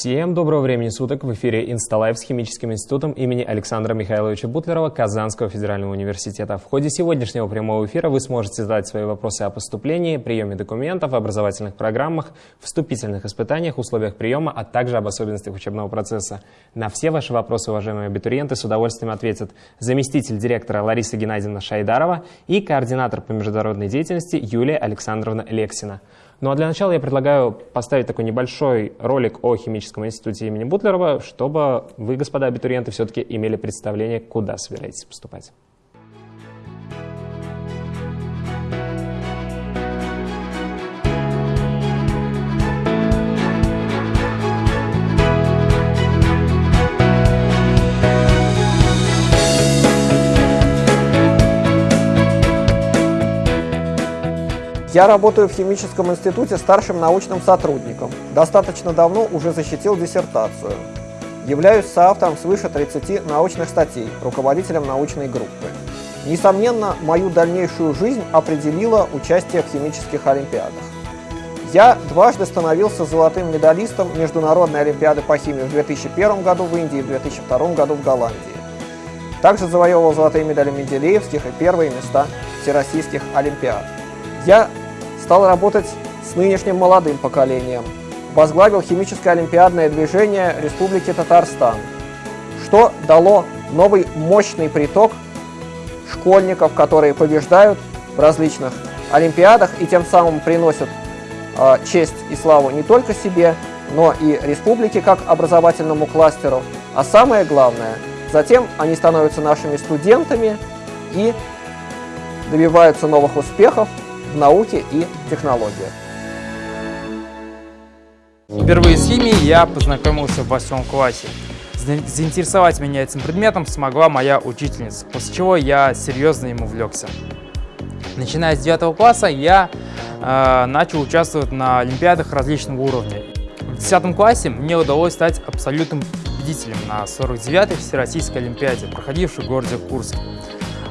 Всем доброго времени суток! В эфире «Insta Live» с Химическим институтом имени Александра Михайловича Бутлерова Казанского федерального университета. В ходе сегодняшнего прямого эфира вы сможете задать свои вопросы о поступлении, приеме документов, образовательных программах, вступительных испытаниях, условиях приема, а также об особенностях учебного процесса. На все ваши вопросы, уважаемые абитуриенты, с удовольствием ответят заместитель директора Лариса Геннадьевна Шайдарова и координатор по международной деятельности Юлия Александровна Лексина. Ну а для начала я предлагаю поставить такой небольшой ролик о химическом институте имени Бутлерова, чтобы вы, господа абитуриенты, все-таки имели представление, куда собираетесь поступать. Я работаю в химическом институте старшим научным сотрудником. Достаточно давно уже защитил диссертацию. Являюсь соавтором свыше 30 научных статей, руководителем научной группы. Несомненно, мою дальнейшую жизнь определило участие в химических олимпиадах. Я дважды становился золотым медалистом Международной олимпиады по химии в 2001 году в Индии и в 2002 году в Голландии. Также завоевывал золотые медали Менделеевских и первые места всероссийских олимпиад. Я стал работать с нынешним молодым поколением, возглавил химическое олимпиадное движение Республики Татарстан, что дало новый мощный приток школьников, которые побеждают в различных олимпиадах и тем самым приносят э, честь и славу не только себе, но и республике как образовательному кластеру. А самое главное, затем они становятся нашими студентами и добиваются новых успехов в науке и технологиях. Впервые с химией я познакомился в восьмом классе. Заинтересовать меня этим предметом смогла моя учительница, после чего я серьезно им увлекся. Начиная с 9 класса я э, начал участвовать на олимпиадах различного уровня. В 10 классе мне удалось стать абсолютным победителем на 49-й Всероссийской Олимпиаде, проходившей в городе Курске.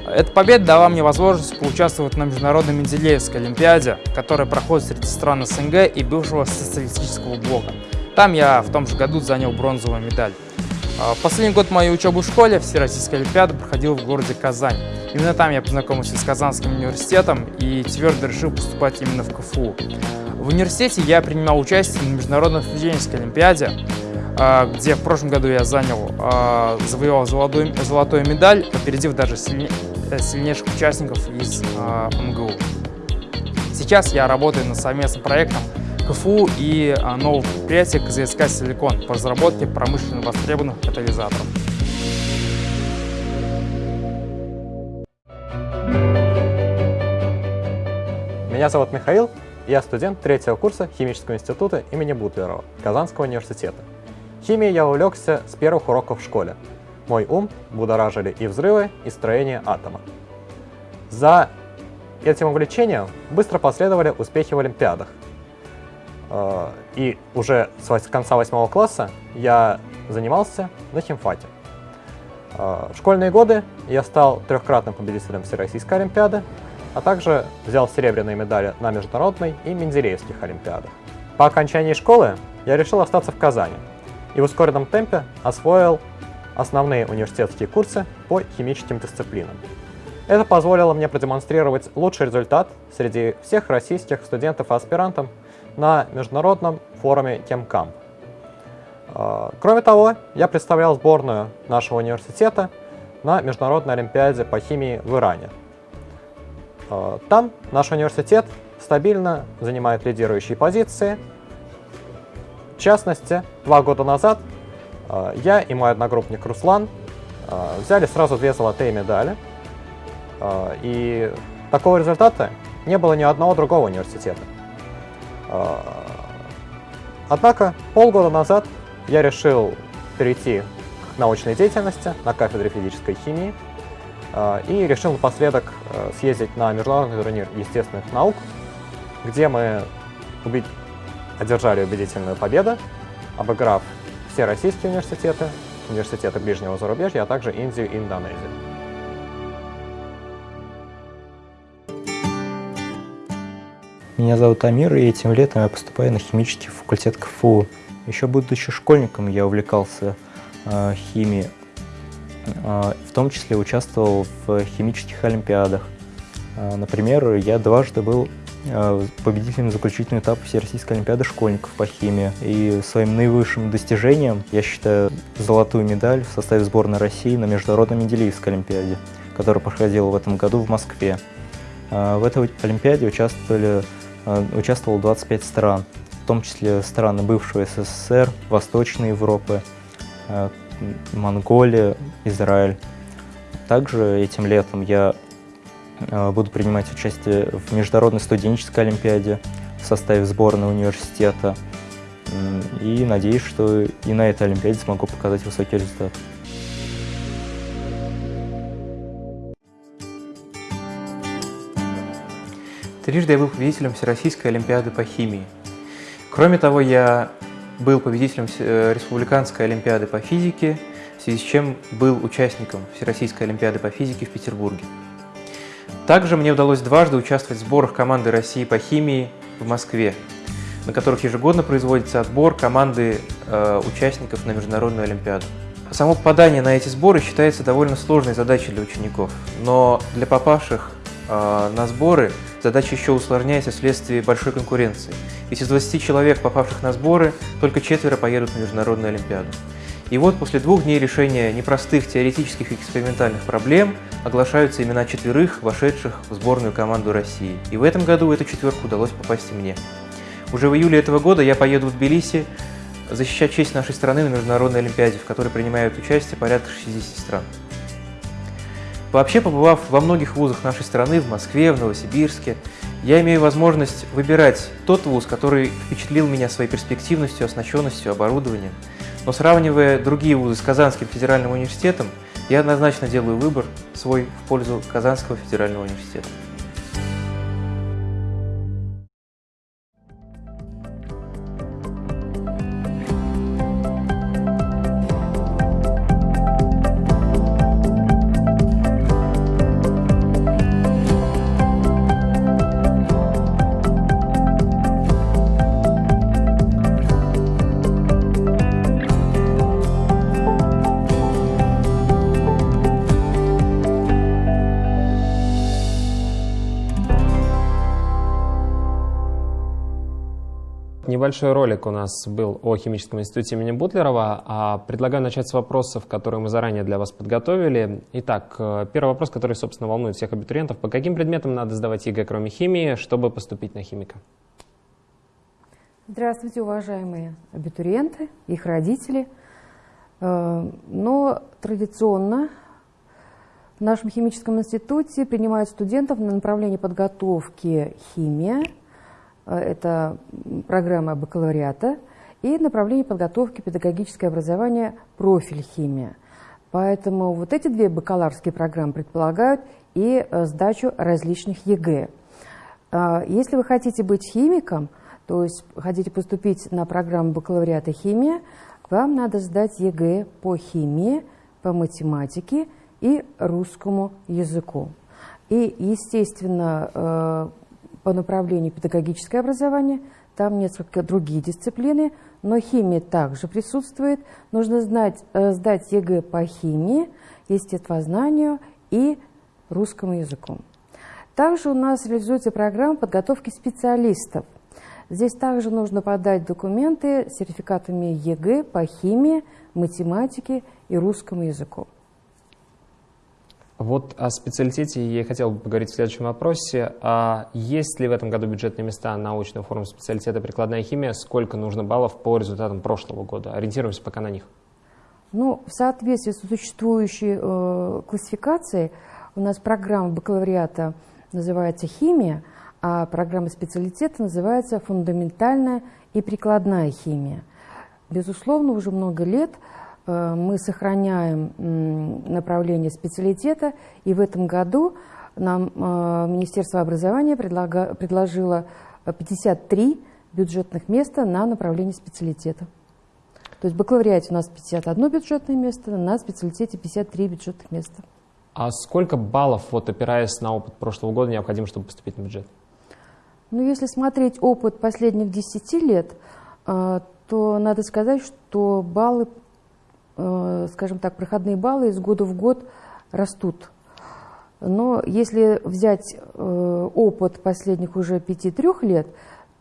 Эта победа дала мне возможность поучаствовать на Международной Менделеевской Олимпиаде, которая проходит среди стран СНГ и бывшего социалистического блока. Там я в том же году занял бронзовую медаль. А, последний год моей учебы в школе Всероссийская Олимпиада проходила в городе Казань. Именно там я познакомился с Казанским университетом и твердо решил поступать именно в КФУ. В университете я принимал участие на Международной студенческой Олимпиаде, где в прошлом году я занял, а, завоевал золотую, золотую медаль, опередив даже Э, сильнейших участников из э, МГУ. Сейчас я работаю над совместным проектом КФУ и нового предприятия КЗСК «Силикон» по разработке промышленно востребованных катализаторов. Меня зовут Михаил, я студент третьего курса Химического института имени Бутлерова Казанского университета. Химией я увлекся с первых уроков в школе, мой ум будоражили и взрывы, и строение атома. За этим увлечением быстро последовали успехи в Олимпиадах. Э, и уже с конца восьмого класса я занимался на химфате. Э, в школьные годы я стал трехкратным победителем Всероссийской Олимпиады, а также взял серебряные медали на международной и Менделеевских Олимпиадах. По окончании школы я решил остаться в Казани и в ускоренном темпе освоил основные университетские курсы по химическим дисциплинам. Это позволило мне продемонстрировать лучший результат среди всех российских студентов и аспирантов на международном форуме Темкамп. А, кроме того, я представлял сборную нашего университета на Международной Олимпиаде по химии в Иране. А, там наш университет стабильно занимает лидирующие позиции. В частности, два года назад а, я и мой одногруппник Руслан а, взяли сразу две золотые медали. А, и такого результата не было ни одного другого университета. Однако полгода назад я решил перейти к научной деятельности на кафедре физической химии и решил напоследок съездить на международный турнир естественных наук, где мы одержали убедительную победу, обыграв все российские университеты, университеты ближнего зарубежья, а также Индию и Индонезию. Меня зовут Амир, и этим летом я поступаю на химический факультет КФУ. Еще будучи школьником, я увлекался э, химией. Э, в том числе участвовал в химических олимпиадах. Э, например, я дважды был победителем заключительного этапа Всероссийской олимпиады школьников по химии. И своим наивысшим достижением я считаю золотую медаль в составе сборной России на Международной Менделеевской олимпиаде, которая проходила в этом году в Москве. Э, в этой олимпиаде участвовали, э, участвовало 25 стран в том числе страны бывшего СССР, Восточной Европы, Монголия, Израиль. Также этим летом я буду принимать участие в Международной студенческой олимпиаде в составе сборной университета. И надеюсь, что и на этой олимпиаде смогу показать высокий результат. Трижды я был победителем Всероссийской олимпиады по химии – Кроме того, я был победителем э, Республиканской олимпиады по физике, в связи с чем был участником Всероссийской олимпиады по физике в Петербурге. Также мне удалось дважды участвовать в сборах команды России по химии в Москве, на которых ежегодно производится отбор команды э, участников на Международную Олимпиаду. Само попадание на эти сборы считается довольно сложной задачей для учеников, но для попавших э, на сборы задача еще усложняется вследствие большой конкуренции. Ведь из 20 человек, попавших на сборы, только четверо поедут на Международную Олимпиаду. И вот после двух дней решения непростых теоретических и экспериментальных проблем оглашаются имена четверых, вошедших в сборную команду России. И в этом году эту четверку удалось попасть и мне. Уже в июле этого года я поеду в Тбилиси защищать честь нашей страны на Международной Олимпиаде, в которой принимают участие порядка 60 стран. Вообще, побывав во многих вузах нашей страны, в Москве, в Новосибирске, я имею возможность выбирать тот вуз, который впечатлил меня своей перспективностью, оснащенностью, оборудованием. Но сравнивая другие вузы с Казанским федеральным университетом, я однозначно делаю выбор свой в пользу Казанского федерального университета. Небольшой ролик у нас был о химическом институте имени Бутлерова. А предлагаю начать с вопросов, которые мы заранее для вас подготовили. Итак, э, первый вопрос, который, собственно, волнует всех абитуриентов. По каким предметам надо сдавать ЕГЭ, кроме химии, чтобы поступить на химика? Здравствуйте, уважаемые абитуриенты, их родители. Э, но традиционно в нашем химическом институте принимают студентов на направление подготовки химия – это программа бакалавриата, и направление подготовки педагогическое образование профиль химия. Поэтому вот эти две бакалаврские программы предполагают и э, сдачу различных ЕГЭ. Если вы хотите быть химиком, то есть хотите поступить на программу бакалавриата химия, вам надо сдать ЕГЭ по химии, по математике и русскому языку. И, естественно, э, по направлению педагогическое образование, там несколько другие дисциплины, но химия также присутствует. Нужно знать, э, сдать ЕГЭ по химии, естествознанию и русскому языку. Также у нас реализуется программа подготовки специалистов. Здесь также нужно подать документы с сертификатами ЕГЭ по химии, математике и русскому языку. Вот о специалитете я хотел бы поговорить в следующем вопросе. А есть ли в этом году бюджетные места на научную форму специалитета прикладная химия? Сколько нужно баллов по результатам прошлого года? Ориентируемся пока на них. Ну, в соответствии с существующей э, классификацией, у нас программа бакалавриата называется «Химия», а программа специалитета называется «Фундаментальная и прикладная химия». Безусловно, уже много лет – мы сохраняем направление специалитета, и в этом году нам э, Министерство образования предложило 53 бюджетных места на направление специалитета. То есть в бакалавриате у нас 51 бюджетное место, на специалитете 53 бюджетных места. А сколько баллов, вот опираясь на опыт прошлого года, необходимо, чтобы поступить на бюджет? Ну, если смотреть опыт последних 10 лет, э, что надо сказать, что баллы, э, скажем так, проходные баллы из года в год растут. Но если взять э, опыт последних уже 5-3 лет,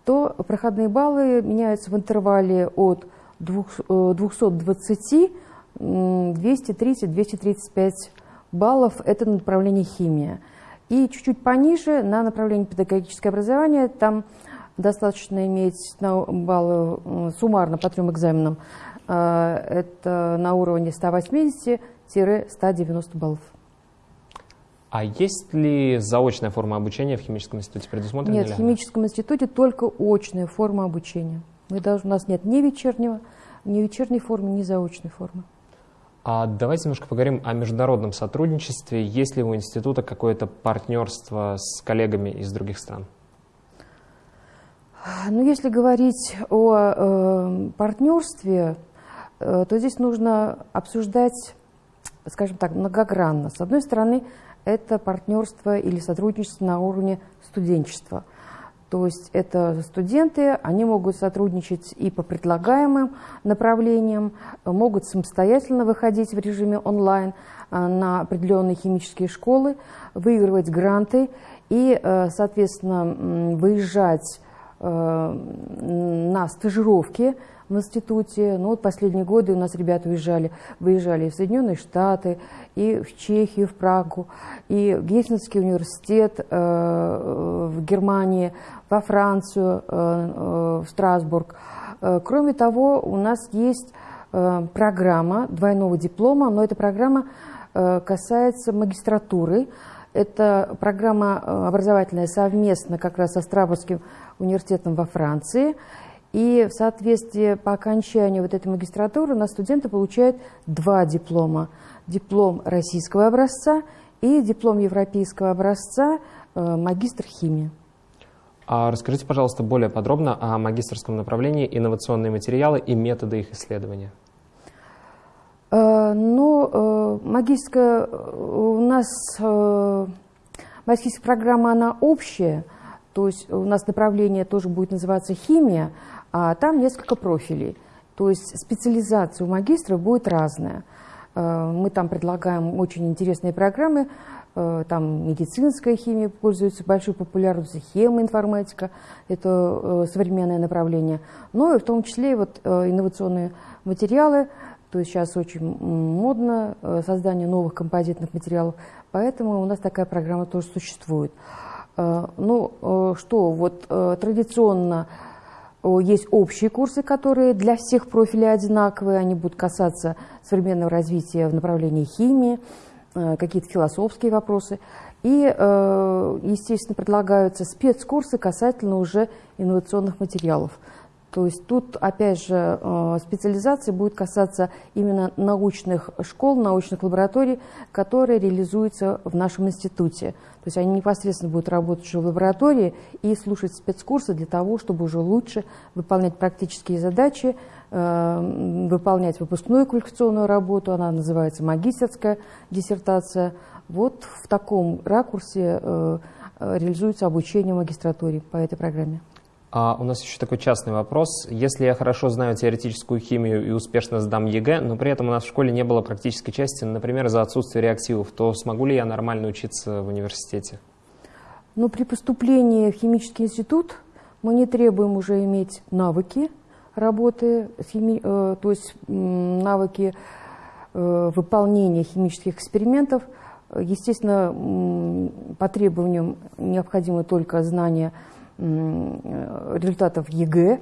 то проходные баллы меняются в интервале от 220 230-235 баллов – это направление химия. И чуть-чуть пониже на направлении педагогическое образование, там достаточно иметь баллы э, суммарно по трем экзаменам, э, это на уровне 180-190 баллов. А есть ли заочная форма обучения в химическом институте предусмотрена? Нет, в химическом институте только очная форма обучения. Мы даже, у нас нет ни вечернего, ни вечерней формы, ни заочной формы. А давайте немножко поговорим о международном сотрудничестве. Есть ли у института какое-то партнерство с коллегами из других стран? Ну, если говорить о э, партнерстве, то здесь нужно обсуждать, скажем так, многогранно. С одной стороны, это партнерство или сотрудничество на уровне студенчества – то есть это студенты, они могут сотрудничать и по предлагаемым направлениям, могут самостоятельно выходить в режиме онлайн э, на определенные химические школы, выигрывать гранты и, э, соответственно, выезжать э, на стажировки в институте. Ну, вот последние годы у нас ребята уезжали, выезжали в Соединенные Штаты, и в Чехию, в Прагу, и в Гельсинский университет э, в Германии, во Францию, э, э, в Страсбург. Э, кроме того, у нас есть э, программа двойного диплома, но эта программа касается магистратуры. Это программа образовательная совместно как раз со Страсбургским университетом во Франции. И в соответствии по окончанию вот этой магистратуры у нас студенты получают два диплома. Диплом российского образца и диплом европейского образца э, магистр химии. А расскажите, пожалуйста, более подробно о магистрском направлении инновационные материалы и методы их исследования. Э, ну, э, магистрская у нас магистрская программа, она общая, то есть у нас направление тоже будет называться химия, там несколько профилей. То есть специализация у магистра будет разная. Э, мы там предлагаем очень интересные программы, э, там медицинская химия пользуется большой популярностью, хемоинформатика, это э, современное направление, но и в том числе вот инновационные материалы, то есть сейчас очень модно создание новых композитных материалов, поэтому у нас такая программа тоже существует. Ну что, вот традиционно есть общие курсы, которые для всех профилей одинаковые, они будут касаться современного развития в направлении химии, э, какие-то философские вопросы. И, э, естественно, предлагаются спецкурсы касательно уже инновационных материалов. То есть тут, опять же, э, специализация будет касаться именно научных школ, научных лабораторий, которые реализуются в нашем институте. То есть они непосредственно будут работать уже в лаборатории и слушать спецкурсы для того, чтобы уже лучше выполнять практические задачи, э, выполнять выпускную квалификационную работу, она называется магистерская диссертация. Вот в таком ракурсе э, реализуется обучение в магистратуре по этой программе. А у нас еще такой частный вопрос. Если я хорошо знаю теоретическую химию и успешно сдам ЕГЭ, но при этом у нас в школе не было практической части, например, за отсутствием реактивов, то смогу ли я нормально учиться в университете? Ну, при поступлении в химический институт мы не требуем уже иметь навыки работы, хими... э, то есть навыки э, выполнения химических экспериментов. Естественно, по требованиям необходимо только знание результатов ЕГЭ,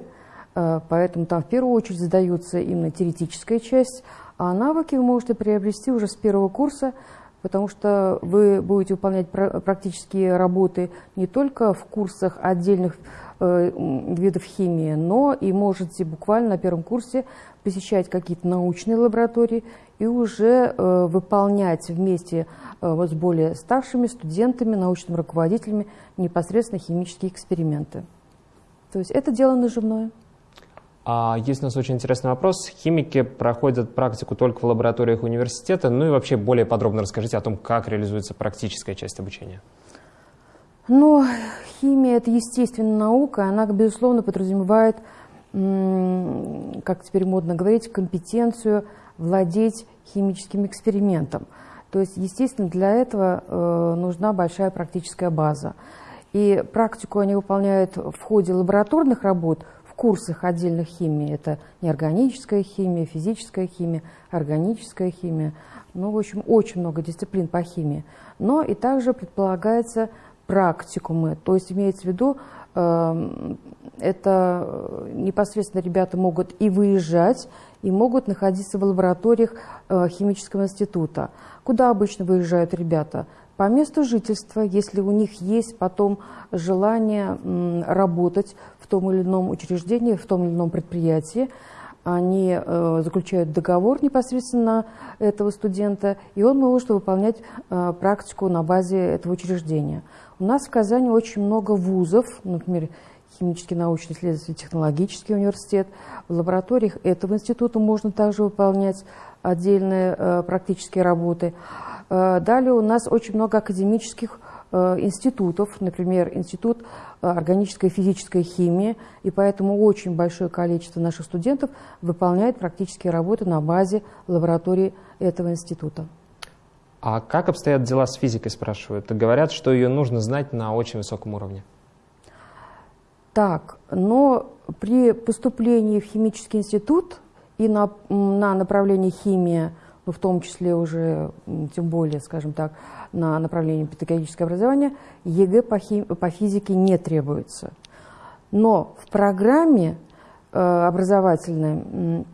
э, поэтому там в первую очередь задается именно теоретическая часть, а навыки вы можете приобрести уже с первого курса, потому что вы будете выполнять практические работы не только в курсах отдельных э, видов химии, но и можете буквально на первом курсе посещать какие-то научные лаборатории и уже э, выполнять вместе э, вот с более старшими студентами, научными руководителями непосредственно химические эксперименты. То есть это дело наживное. А есть у нас очень интересный вопрос. Химики проходят практику только в лабораториях университета. Ну и вообще более подробно расскажите о том, как реализуется практическая часть обучения. Ну, химия – это естественная наука, она, безусловно, подразумевает как теперь модно говорить, компетенцию владеть химическим экспериментом. То есть, естественно, для этого э, нужна большая практическая база. И практику они выполняют в ходе лабораторных работ, в курсах отдельных химии. Это неорганическая химия, физическая химия, органическая химия. Ну, в общем, очень много дисциплин по химии. Но и также предполагается практикумы. То есть имеется в виду, эм, это э, непосредственно ребята могут и выезжать, и могут находиться в лабораториях э, химического института. Куда обычно выезжают ребята? По месту жительства, если у них есть потом желание работать в том или ином учреждении, в том или ином предприятии, они э, заключают договор непосредственно этого студента, и он может выполнять практику на базе этого учреждения. У нас в Казани очень много вузов, например, Химический научно-исследовательский технологический университет. В лабораториях этого института можно также выполнять отдельные э, практические работы. Э, далее у нас очень много академических э, институтов, например, Институт органической и физической химии, и поэтому очень большое количество наших студентов выполняет практические работы на базе лаборатории этого института. А как обстоят дела с физикой, спрашивают? Говорят, что ее нужно знать на очень высоком уровне. Так, но при поступлении в химический институт и на, на направление химия, ну, в том числе уже, тем более, скажем так, на направление педагогическое образование, ЕГЭ по, хим, по физике не требуется. Но в программе э, образовательной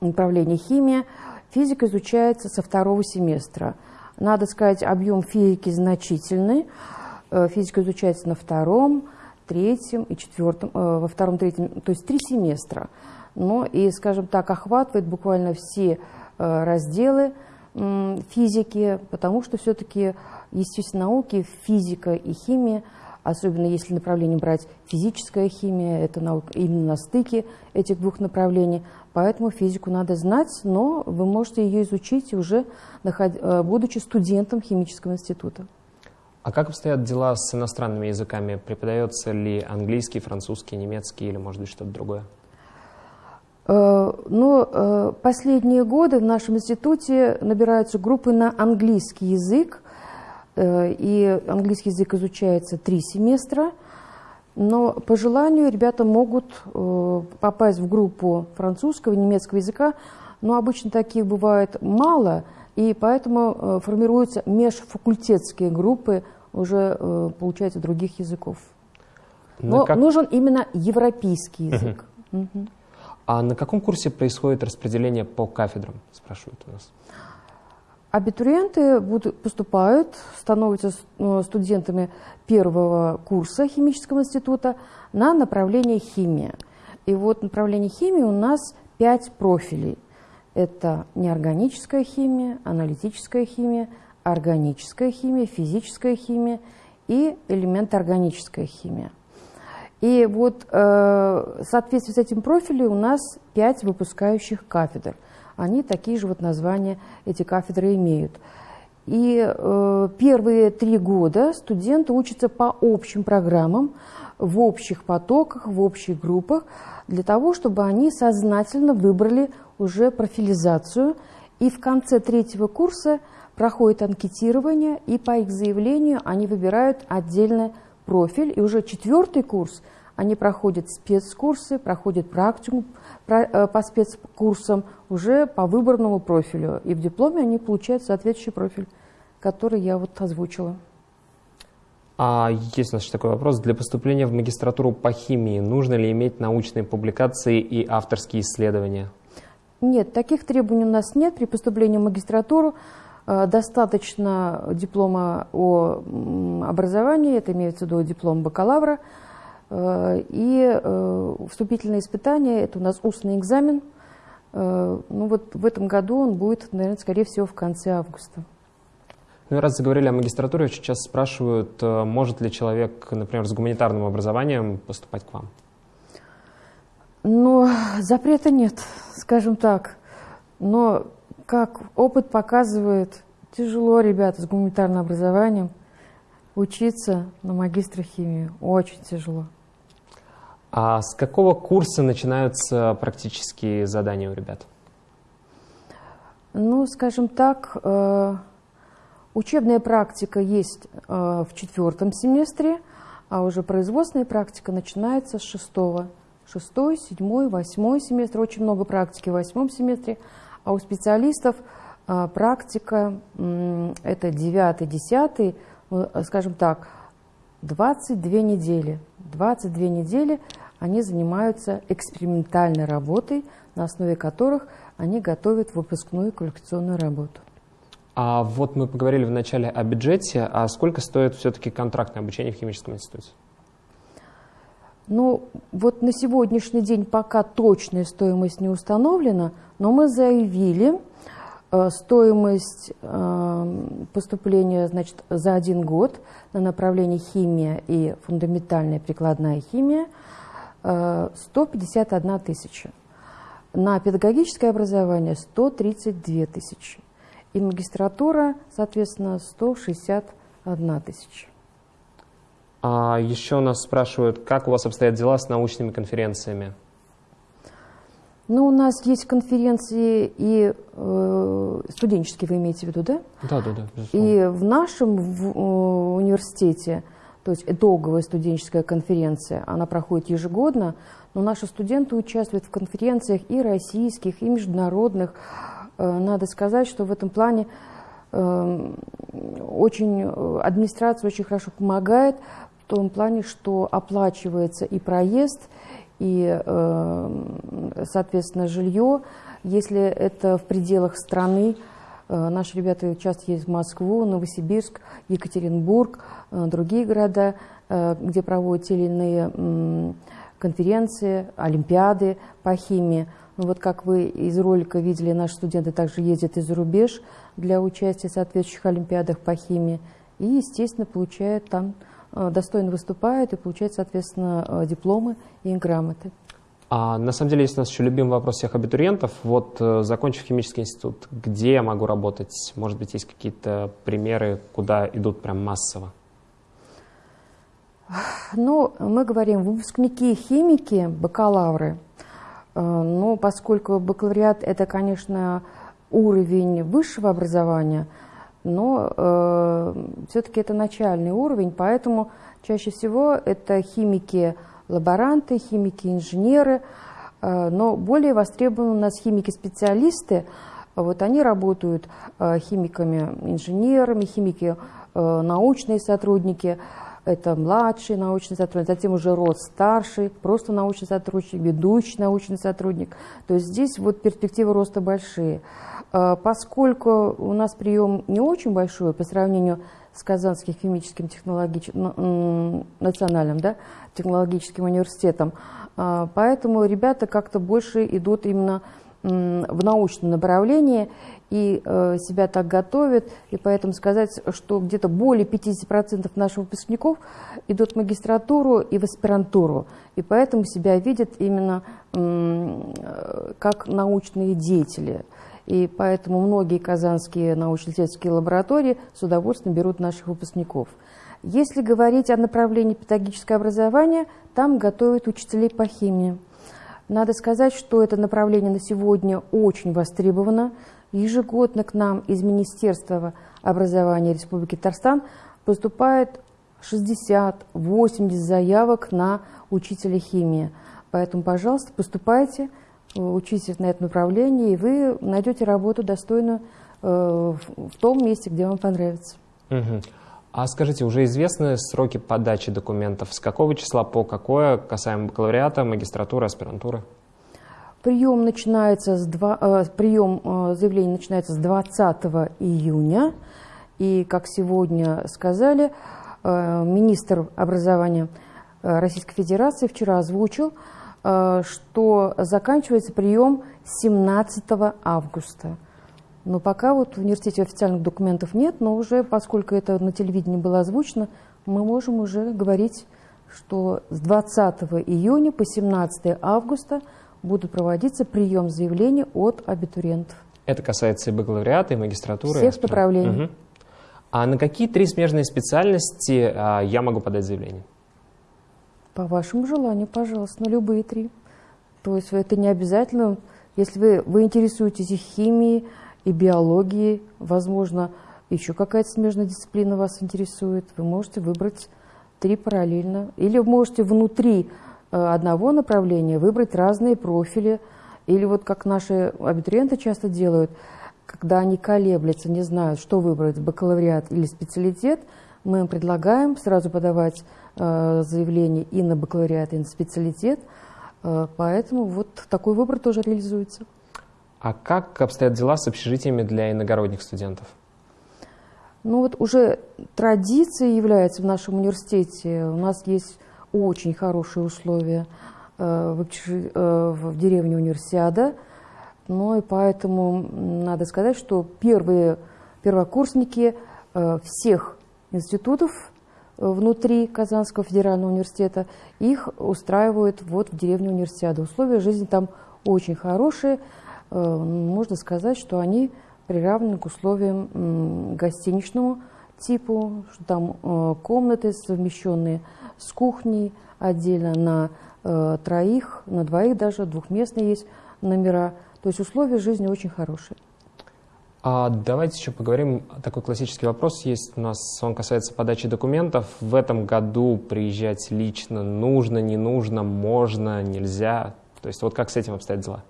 направления химия физика изучается со второго семестра. Надо сказать, объем физики значительный. Э, физика изучается на втором, третьем и четвертом, э, во втором, третьем, то есть три семестра. Ну и, скажем так, охватывает буквально все э, разделы физики, потому что все-таки естественные науки, физика и химия, особенно если направление брать физическая химия, это наука именно на стыке этих двух направлений, поэтому физику надо знать, но вы можете ее изучить уже, э, будучи студентом химического института. А как обстоят дела с иностранными языками? Преподается ли английский, французский, немецкий или, может быть, что-то другое? Э, ну, э, последние годы в нашем институте набираются группы на английский язык, э, и английский язык изучается три семестра, но по желанию ребята могут попасть в группу французского, немецкого языка, но обычно таких бывает мало – и поэтому э, формируются межфакультетские группы уже, э, получается, других языков. Но как... нужен именно европейский язык. Угу. Угу. А на каком курсе происходит распределение по кафедрам, спрашивают у нас? Абитуриенты будут, поступают, становятся э, студентами первого курса химического института на направление химия. И вот направление химии у нас пять профилей – это неорганическая химия, аналитическая химия, органическая химия, физическая химия и элементоорганическая химия. И вот э, в соответствии с этим профилем у нас пять выпускающих кафедр. Они такие же вот названия эти кафедры имеют. И э, первые три года студенты учатся по общим программам, в общих потоках, в общих группах, для того, чтобы они сознательно выбрали уже профилизацию, и в конце третьего курса проходит анкетирование, и по их заявлению они выбирают отдельный профиль, и уже четвертый курс они проходят спецкурсы, проходят практику э, по спецкурсам уже по выбранному профилю, и в дипломе они получают соответствующий профиль, который я вот озвучила. А есть у нас такой вопрос. Для поступления в магистратуру по химии нужно ли иметь научные публикации и авторские исследования? Нет, таких требований у нас нет. При поступлении в магистратуру э, достаточно диплома о образовании, это имеется в виду диплом бакалавра, э, и э, вступительные испытания, это у нас устный экзамен. Ну вот в этом году он будет, наверное, скорее всего, в конце августа. Ну и раз заговорили о магистратуре, часто спрашивают, может ли человек, например, с гуманитарным образованием поступать к вам? Но запрета нет, скажем так. Но, как опыт показывает, тяжело, ребята, с гуманитарным образованием учиться на магистра химии. Очень тяжело. А с какого курса начинаются практические задания у ребят? Ну, скажем так, э, учебная практика есть э, в четвертом семестре, а уже производственная практика начинается с шестого. Шестой, седьмой, восьмой семестр. Очень много практики в восьмом семестре. А у специалистов э, практика это девятый, десятый, скажем так, 22 недели. 22 недели они занимаются экспериментальной работой, на основе которых они готовят выпускную квалификационную работу. А вот мы поговорили вначале о бюджете, а сколько стоит все-таки контрактное обучение в химическом институте? Ну, вот на сегодняшний день пока точная стоимость не установлена, но мы заявили э, стоимость э, поступления значит, за один год на направление химия и фундаментальная прикладная химия э, 151 тысяча. На педагогическое образование 132 тысячи. И магистратура, соответственно, 161 тысяча. А еще нас спрашивают, как у вас обстоят дела с научными конференциями? Ну, у нас есть конференции и э, студенческие, вы имеете в виду, да? Да, да, да. Безусловно. И в нашем в, э, университете, то есть итоговая студенческая конференция, она проходит ежегодно, но наши студенты участвуют в конференциях и российских, и международных. Э, надо сказать, что в этом плане эм, очень э, администрация очень хорошо помогает в том плане, что оплачивается и проезд, и, эм, соответственно, жилье. Если это в пределах страны, э, наши ребята часто ездят в Москву, Новосибирск, Екатеринбург, другие города, где проводят те или иные конференции, олимпиады по химии. Ну, вот как вы из ролика видели, наши студенты также ездят и за рубеж для участия в соответствующих олимпиадах по химии. И, естественно, получают там, э, достойно выступают и получают, соответственно, э, дипломы и грамоты. А на самом деле есть у нас еще любимый вопрос всех абитуриентов. Вот, э, закончив химический институт, где я могу работать? Может быть, есть какие-то примеры, куда идут прям массово? Ну, мы говорим, выпускники химики, бакалавры, э, ну, поскольку бакалавриат – это, конечно, уровень высшего образования, но э, все-таки это начальный уровень, поэтому чаще всего это химики-лаборанты, химики-инженеры, э, но более востребованы у нас химики-специалисты, вот они работают э, химиками-инженерами, химики, э, сотрудники – это младший научный сотрудник, затем уже род старший, просто научный сотрудник, ведущий научный сотрудник. То есть здесь вот перспективы роста большие. А, поскольку у нас прием не очень большой по сравнению с Казанским химическим технологическим, национальным да, технологическим университетом, а, поэтому ребята как-то больше идут именно в научном направлении и э, себя так готовят, и поэтому сказать, что где-то более 50% наших выпускников идут в магистратуру и в аспирантуру, и поэтому себя видят именно э, как научные деятели. И поэтому многие казанские научно-исследовательские лаборатории с удовольствием берут наших выпускников. Если говорить о направлении педагогическое образование, там готовят учителей по химии. Надо сказать, что это направление на сегодня очень востребовано. Ежегодно к нам из Министерства образования Республики Татарстан поступает 60-80 заявок на учителя химии. Поэтому, пожалуйста, поступайте, учитесь на это направление, и вы найдете работу достойную э, в том месте, где вам понравится. Угу. А скажите, уже известны сроки подачи документов? С какого числа по какое, касаемо бакалавриата, магистратуры, аспирантуры? Прием, начинается с 2, э, прием э, заявлений начинается с 20 июня. И, как сегодня сказали, э, министр образования Российской Федерации вчера озвучил, что заканчивается прием 17 августа. Но пока вот в университете официальных документов нет, но уже, поскольку это на телевидении было озвучено, мы можем уже говорить, что с 20 июня по 17 августа будут проводиться прием заявлений от абитуриентов. Это касается и бакалавриата, и магистратуры. Всех и направлений. Угу. А на какие три смежные специальности а, я могу подать заявление? По вашему желанию, пожалуйста, на любые три. То есть это не обязательно, если вы, вы интересуетесь и химией, и биологией, возможно, еще какая-то смежная дисциплина вас интересует, вы можете выбрать три параллельно. Или можете внутри э, одного направления выбрать разные профили. Или вот как наши абитуриенты часто делают, когда они колеблются, не знают, что выбрать, бакалавриат или специалитет, мы им предлагаем сразу подавать э, заявление и на бакалавриат, и на специалитет. Э, поэтому вот такой выбор тоже реализуется. А как обстоят дела с общежитиями для иногородних студентов? Ну вот уже традицией является в нашем университете. У нас есть очень хорошие условия э, в, общежи... э, в деревне Универсиада. Ну и поэтому надо сказать, что первые первокурсники э, всех институтов внутри Казанского федерального университета, их устраивают вот в деревне Универсиада. Условия жизни там очень хорошие. Э, можно сказать, что они приравнены к условиям гостиничному типу, что там э, комнаты совмещенные с кухней отдельно на э, троих, на двоих даже, двухместные есть номера. То есть условия жизни очень хорошие. А давайте еще поговорим. Такой классический вопрос есть у нас, он касается подачи документов. В этом году приезжать лично нужно, не нужно, можно, нельзя. То есть вот как с этим обстоят дела?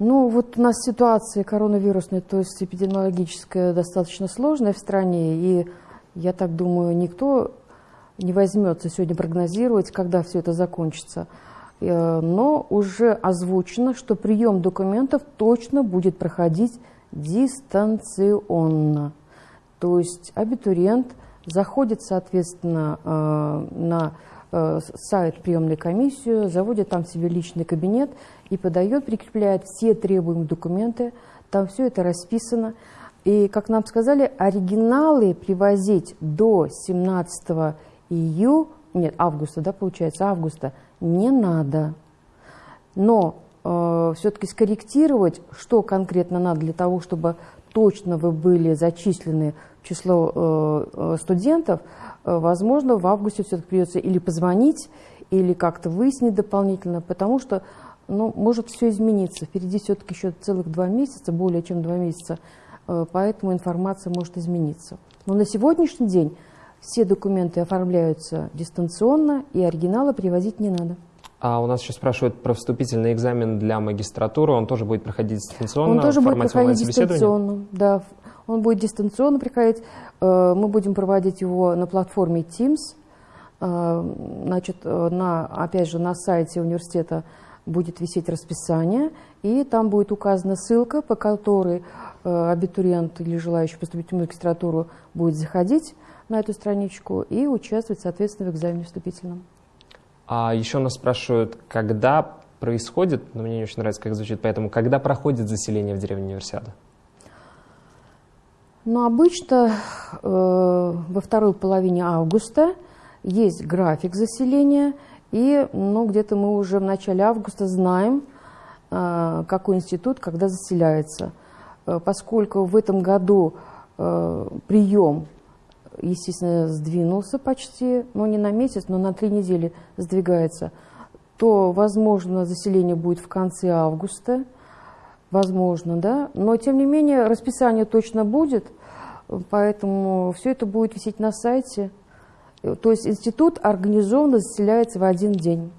Ну, вот у нас ситуация коронавирусная, то есть эпидемиологическая, достаточно сложная в стране, и я так думаю, никто не возьмется сегодня прогнозировать, когда все это закончится. Э, но уже озвучено, что прием документов точно будет проходить дистанционно. То есть абитуриент заходит, соответственно, э, на э, сайт приемной комиссии, заводит там себе личный кабинет и подает, прикрепляет все требуемые документы, там все это расписано. И, как нам сказали, оригиналы привозить до 17 июня, нет, августа, да, получается, августа, не надо. Но э, все-таки скорректировать, что конкретно надо для того, чтобы точно вы были зачислены в число э, э студентов, э, возможно, в августе все-таки придется или позвонить, или как-то выяснить дополнительно, потому что ну, может все измениться. Впереди все-таки еще целых два месяца, более чем два месяца, э, поэтому информация может измениться. Но на сегодняшний день все документы оформляются дистанционно, и оригиналы привозить не надо. А у нас еще спрашивают про вступительный экзамен для магистратуры. Он тоже будет проходить дистанционно? Он тоже будет проходить дистанционно, да. Он будет дистанционно проходить. Э, мы будем проводить его на платформе Teams. Э, значит, на, опять же, на сайте университета будет висеть расписание, и там будет указана ссылка, по которой э, абитуриент или желающий поступить в магистратуру будет заходить на эту страничку и участвовать, соответственно, в экзамене вступительном. А еще нас спрашивают, когда происходит, но мне не очень нравится, как звучит, поэтому когда проходит заселение в деревню Универсиада? Ну, обычно э, во второй половине августа есть график заселения – и ну, где-то мы уже в начале августа знаем, э, какой институт когда заселяется. Э, поскольку в этом году э, прием, естественно, сдвинулся почти, ну не на месяц, но на три недели сдвигается, то, возможно, заселение будет в конце августа, возможно, да, но, тем не менее, расписание точно будет, поэтому все это будет висеть на сайте, то есть институт организованно заселяется в один день.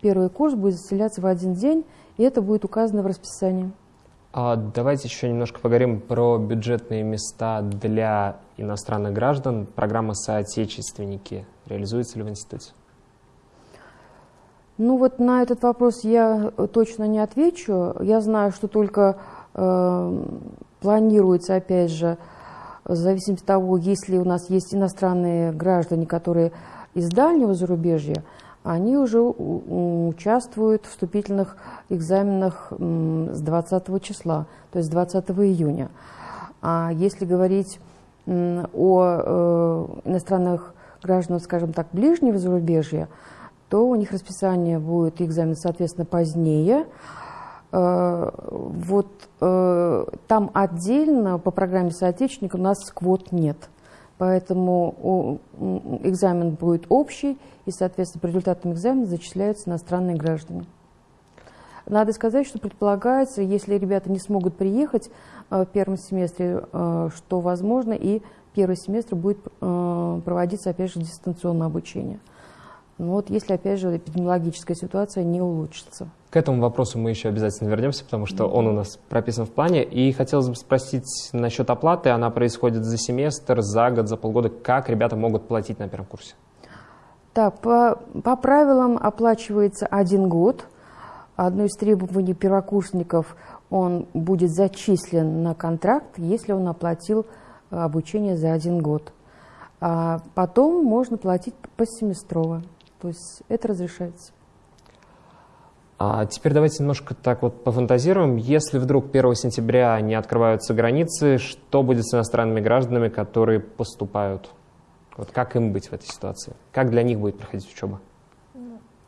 Первый курс будет заселяться в один день, и это будет указано в расписании. А давайте еще немножко поговорим про бюджетные места для иностранных граждан. Программа «Соотечественники» реализуется ли в институте? Ну вот на этот вопрос я точно не отвечу. Я знаю, что только э, планируется, опять же, в зависимости от того, если у нас есть иностранные граждане, которые из дальнего зарубежья, они уже участвуют в вступительных экзаменах с 20 числа, то есть 20 июня. А если говорить о э, иностранных гражданах, скажем так, ближнего зарубежья, то у них расписание будет экзамен, соответственно, позднее. Э, вот э, там отдельно по программе соотечественника у нас квот нет. Поэтому экзамен будет общий, и, соответственно, по результатам экзамена зачисляются иностранные граждане. Надо сказать, что предполагается, если ребята не смогут приехать э, в первом семестре, что, возможно, и первый семестр будет проводиться, опять же, дистанционное обучение. Но вот если, опять же, эпидемиологическая ситуация не улучшится. К этому вопросу мы еще обязательно вернемся, потому что он у нас прописан в плане. И хотелось бы спросить насчет оплаты. Она происходит за семестр, за год, за полгода. Как ребята могут платить на первом курсе? Так, по, по правилам оплачивается один год – Одно из требований первокурсников, он будет зачислен на контракт, если он оплатил э, обучение за один год. А потом можно платить посеместрово. То есть это разрешается. А теперь давайте немножко так вот пофантазируем. Если вдруг 1 сентября не открываются границы, что будет с иностранными гражданами, которые поступают? Вот как им быть в этой ситуации? Как для них будет проходить учеба?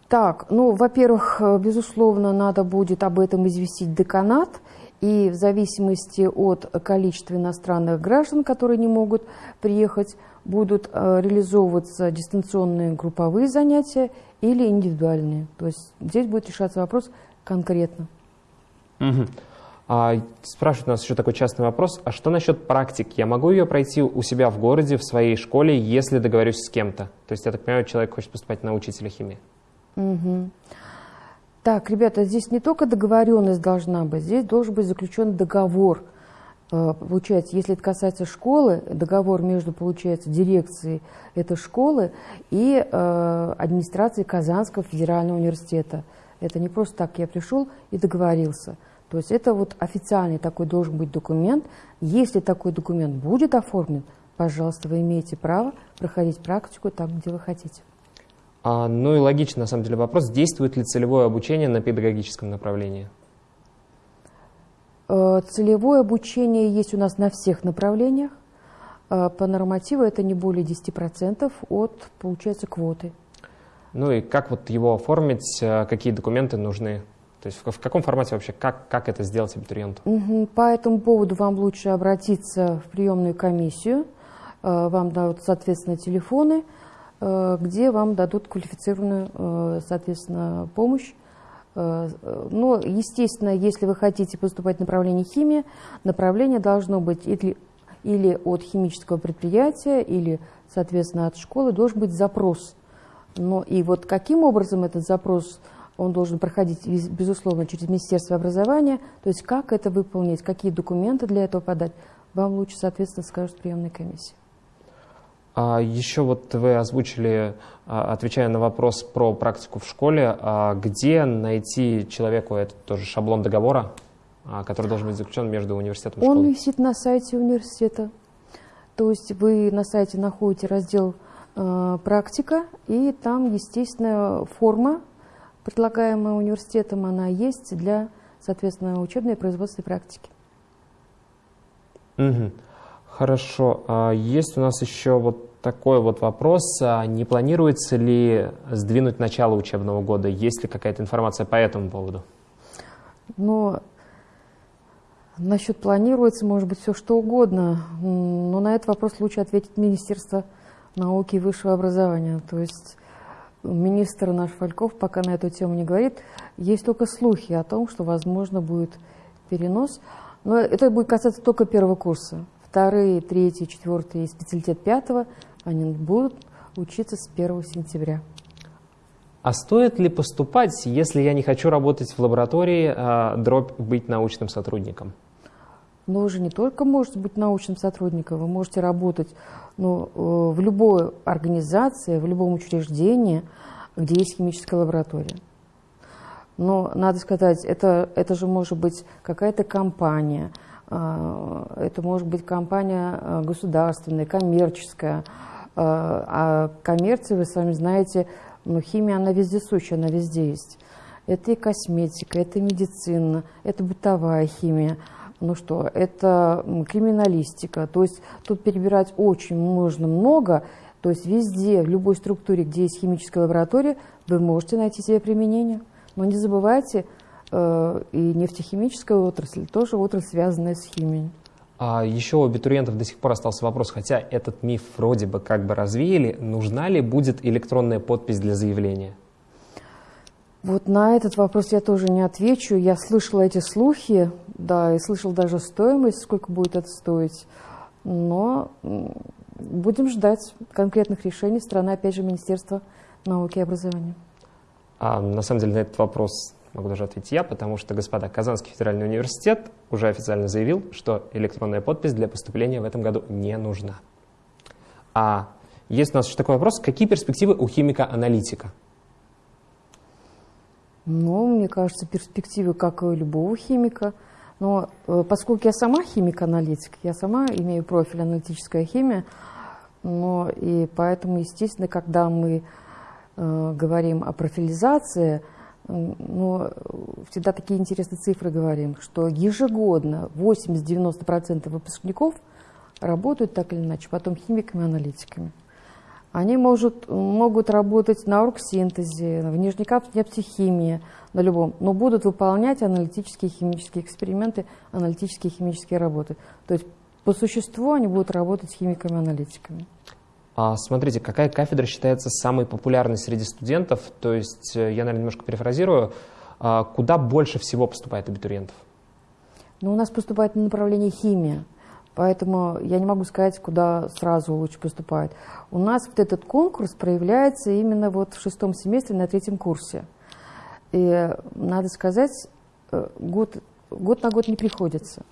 Так, ну, во-первых, э, безусловно, надо будет об этом известить деканат, и в зависимости от количества иностранных граждан, которые не могут приехать, будут э, реализовываться дистанционные групповые занятия или индивидуальные. То есть здесь будет решаться вопрос конкретно. Угу. А, спрашивают у нас еще такой частный вопрос. А что насчет практики? Я могу ее пройти у себя в городе, в своей школе, если договорюсь с кем-то? То есть, я так понимаю, человек хочет поступать на учителя химии. Угу. Так, ребята, здесь не только договоренность должна быть, здесь должен быть заключен договор. Э, получается, если это касается школы, договор между, получается, дирекцией этой школы и э, администрацией Казанского федерального университета. Это не просто так я пришел и договорился. То есть это вот официальный такой должен быть документ. Если такой документ будет оформлен, пожалуйста, вы имеете право проходить практику там, где вы хотите. А, ну и логичный, на самом деле, вопрос, действует ли целевое обучение на педагогическом направлении? Э, целевое обучение есть у нас на всех направлениях. Э, по нормативу это не более 10% от, получается, квоты. Ну и как вот его оформить, э, какие документы нужны? То есть в, каком формате вообще, как, как это сделать абитуриенту? По этому поводу вам лучше обратиться в приемную комиссию. Вам дадут, соответственно, телефоны. Э, где вам дадут квалифицированную, э, соответственно, помощь. Э, но, естественно, если вы хотите поступать в направление химии, направление должно быть или, или от химического предприятия, или, соответственно, от школы, должен быть запрос. Но и вот каким образом этот запрос, он должен проходить, безусловно, через Министерство образования, то есть как это выполнить, какие документы для этого подать, вам лучше, соответственно, скажут приемная комиссия. А еще вот вы озвучили, а, отвечая на вопрос про практику в школе, а где найти человеку этот тоже шаблон договора, который должен быть заключен между университетом и школой? Он висит на сайте университета. То есть вы на сайте находите раздел «Практика», и там, естественно, форма, предлагаемая университетом, она есть для, соответственно, учебной и производственной практики. Угу. Хорошо. Есть у нас еще вот такой вот вопрос. А не планируется ли сдвинуть начало учебного года? Есть ли какая-то информация по этому поводу? Ну, насчет планируется, может быть, все что угодно. Но на этот вопрос лучше ответить Министерство науки и высшего образования. То есть министр наш Фальков пока на эту тему не говорит. Есть только слухи о том, что, возможно, будет перенос. Но это будет касаться только первого курса. Вторые, третьи, четвертые и специалитет пятого – они будут учиться с 1 сентября. А стоит ли поступать, если я не хочу работать в лаборатории, а, дробь быть научным сотрудником? Но вы же не только можете быть научным сотрудником, вы можете работать ну, э, в любой организации, в любом учреждении, где есть химическая лаборатория. Но, надо сказать, это, это же может быть какая-то компания, а, это может быть компания э, государственная, коммерческая, а, а коммерция, вы сами знаете, ну, химия, она вездесущая, она везде есть. Это и косметика, это медицина, это бытовая химия. Ну что, это криминалистика. То есть тут перебирать очень можно много. То есть везде, в любой структуре, где есть химическая лаборатория, вы можете найти себе применение. Но не забывайте, э, и нефтехимическая отрасль тоже отрасль, связанная с химией. А еще у абитуриентов до сих пор остался вопрос, хотя этот миф вроде бы как бы развеяли, нужна ли будет электронная подпись для заявления? Вот на этот вопрос я тоже не отвечу. Я слышала эти слухи, да, и слышал даже стоимость, сколько будет это стоить. Но будем ждать конкретных решений страны, опять же, Министерства науки и образования. А, на самом деле на этот вопрос могу даже ответить я, потому что, господа, Казанский федеральный университет уже официально заявил, что электронная подпись для поступления в этом году не нужна. А есть у нас еще такой вопрос, какие перспективы у химика-аналитика? Ну, мне кажется, перспективы, как и у любого химика. Но э, поскольку я сама химик-аналитик, я сама имею профиль аналитическая химия, но и поэтому, естественно, когда мы э, говорим о профилизации, ну, всегда такие интересные цифры говорим, что ежегодно 80-90% выпускников работают так или иначе, потом химиками-аналитиками. Они может, могут работать на оргсинтезе, в нефтехимии, на любом, но будут выполнять аналитические химические эксперименты, аналитические химические работы. То есть по существу они будут работать химиками-аналитиками. А смотрите, какая кафедра считается самой популярной среди студентов? То есть, э, я, наверное, немножко перефразирую, а куда больше всего поступает абитуриентов? Ну, у нас поступает на направление химия. Поэтому я не могу сказать, куда сразу лучше поступать. У нас вот этот конкурс проявляется именно вот в шестом семестре на третьем курсе. И надо сказать, э, год, год на год не приходится.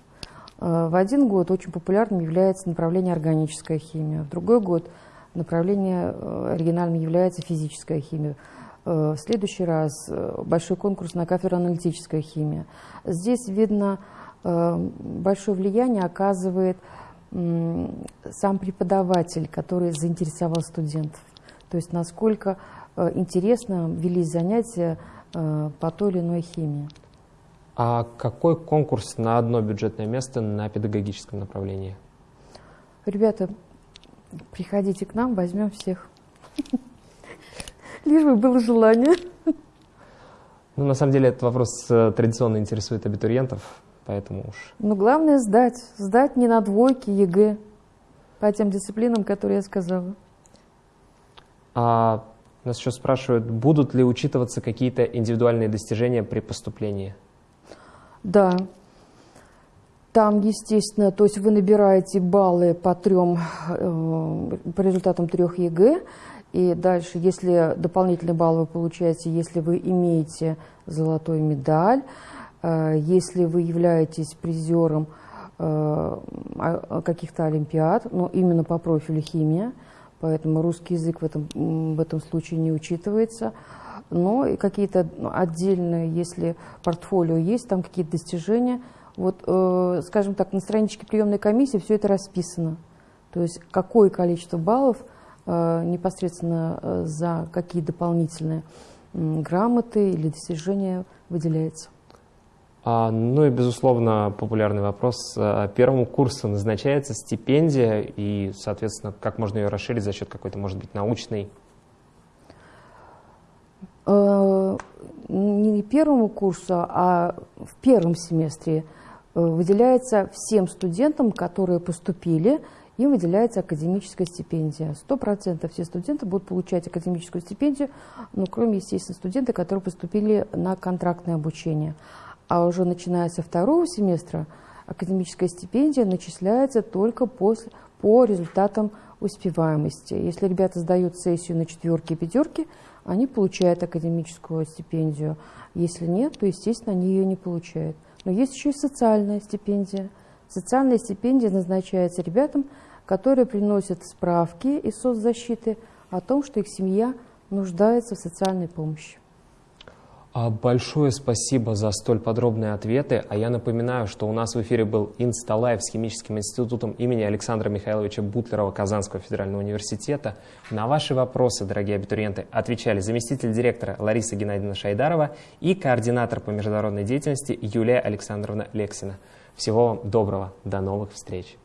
Э, в один год очень популярным является направление органическая химия, в другой год направление э, оригинальным является физическая химия. В следующий раз большой конкурс на кафедру аналитическая химия. Здесь видно Э, большое влияние оказывает сам преподаватель, который заинтересовал студентов. То есть насколько э, интересно велись занятия э, по той или иной химии. А какой конкурс на одно бюджетное место на педагогическом направлении? Ребята, приходите к нам, возьмем всех. Лишь бы было желание. Ну, на самом деле, этот вопрос традиционно интересует абитуриентов поэтому уж. Ну, главное сдать. Сдать не на двойки ЕГЭ по тем дисциплинам, которые я сказала. А нас еще спрашивают, будут ли учитываться какие-то индивидуальные достижения при поступлении? Да. Там, естественно, то есть вы набираете баллы по трем, э, по результатам трех ЕГЭ, и дальше, если дополнительный балл вы получаете, если вы имеете золотую медаль, Э, если вы являетесь призером э, каких-то олимпиад, но именно по профилю химия, поэтому русский язык в этом, в этом случае не учитывается. Но и какие-то отдельные, если портфолио есть, там какие-то достижения. Вот, э, скажем так, на страничке приемной комиссии все это расписано. То есть какое количество баллов непосредственно за какие дополнительные грамоты или достижения выделяется. А, ну и, безусловно, популярный вопрос. Первому курсу назначается стипендия, и, соответственно, как можно ее расширить за счет какой-то, может быть, научной? Э, не первому курсу, а в первом семестре э, выделяется всем студентам, которые поступили, им выделяется академическая стипендия. Сто процентов все студенты будут получать академическую стипендию, ну, кроме, естественно, студентов, которые поступили на контрактное обучение. А уже начиная со второго семестра академическая стипендия начисляется только после, по результатам успеваемости. Если ребята сдают сессию на четверки и пятерки, они получают академическую стипендию. Если нет, то, естественно, они ее не получают. Но есть еще и социальная стипендия. Социальная стипендия назначается ребятам, которые приносят справки из соцзащиты о том, что их семья нуждается в социальной помощи. А, большое спасибо за столь подробные ответы. А я напоминаю, что у нас в эфире был Insta Live с Химическим институтом имени Александра Михайловича Бутлерова Казанского федерального университета. На ваши вопросы, дорогие абитуриенты, отвечали заместитель директора Лариса Геннадьевна Шайдарова и координатор по международной деятельности Юлия Александровна Лексина. Всего вам доброго. До новых встреч.